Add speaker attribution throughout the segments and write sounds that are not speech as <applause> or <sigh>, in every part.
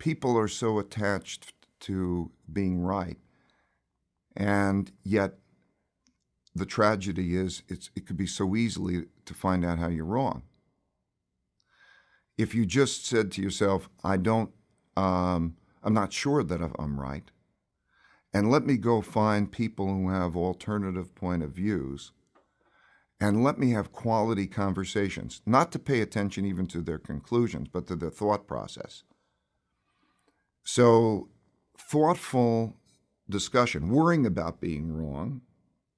Speaker 1: people are so attached to being right, and yet the tragedy is it could be so easily to find out how you're wrong. If you just said to yourself, I don't, um, I'm not sure that I'm right, and let me go find people who have alternative point of views, and let me have quality conversations, not to pay attention even to their conclusions, but to their thought process. So, thoughtful discussion, worrying about being wrong,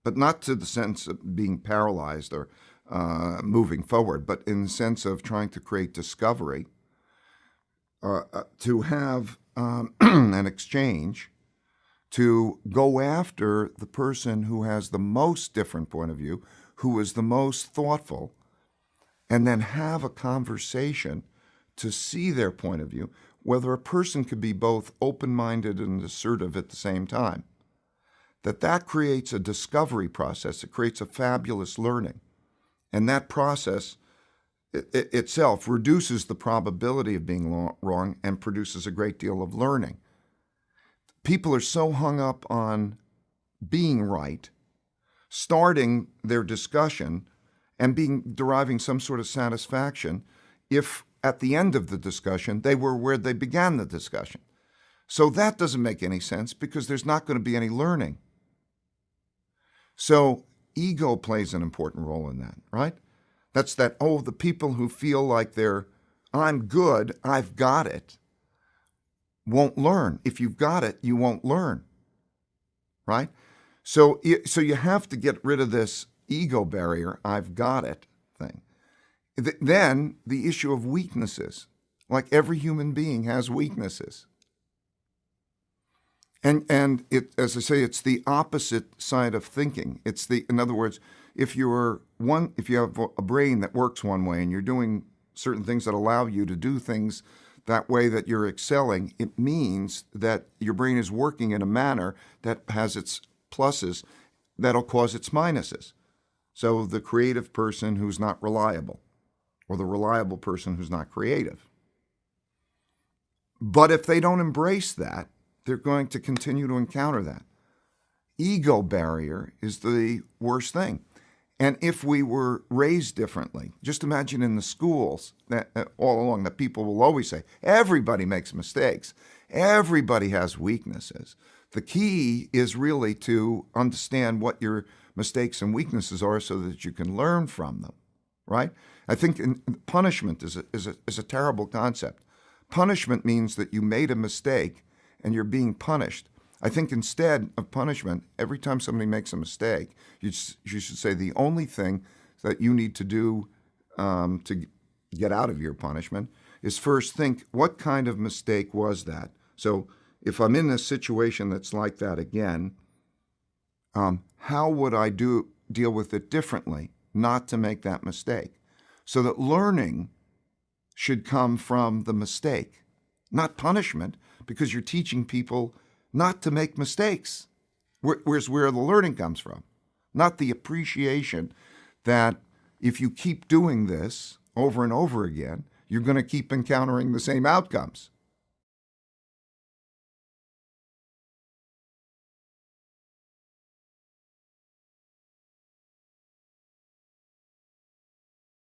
Speaker 1: but not to the sense of being paralyzed or uh, moving forward, but in the sense of trying to create discovery, uh, uh, to have um, <clears throat> an exchange, to go after the person who has the most different point of view, who is the most thoughtful, and then have a conversation to see their point of view, whether a person could be both open-minded and assertive at the same time that that creates a discovery process. It creates a fabulous learning. And that process it, it itself reduces the probability of being wrong and produces a great deal of learning. People are so hung up on being right, starting their discussion and being deriving some sort of satisfaction if at the end of the discussion they were where they began the discussion. So that doesn't make any sense because there's not going to be any learning. So ego plays an important role in that, right? That's that, oh, the people who feel like they're, I'm good, I've got it, won't learn. If you've got it, you won't learn, right? So, so you have to get rid of this ego barrier, I've got it thing. Then the issue of weaknesses. Like every human being has weaknesses. And and it as I say, it's the opposite side of thinking. It's the in other words, if you're one if you have a brain that works one way and you're doing certain things that allow you to do things that way that you're excelling, it means that your brain is working in a manner that has its pluses that'll cause its minuses. So the creative person who's not reliable, or the reliable person who's not creative. But if they don't embrace that, they're going to continue to encounter that. Ego barrier is the worst thing. And if we were raised differently, just imagine in the schools that uh, all along that people will always say, everybody makes mistakes. Everybody has weaknesses. The key is really to understand what your mistakes and weaknesses are so that you can learn from them, right? I think punishment is a, is, a, is a terrible concept. Punishment means that you made a mistake and you're being punished. I think instead of punishment, every time somebody makes a mistake, you, you should say the only thing that you need to do um, to get out of your punishment is first think, what kind of mistake was that? So if I'm in a situation that's like that again, um, how would I do deal with it differently, not to make that mistake? So that learning should come from the mistake, not punishment because you're teaching people not to make mistakes. Where's where the learning comes from, not the appreciation that if you keep doing this over and over again, you're going to keep encountering the same outcomes.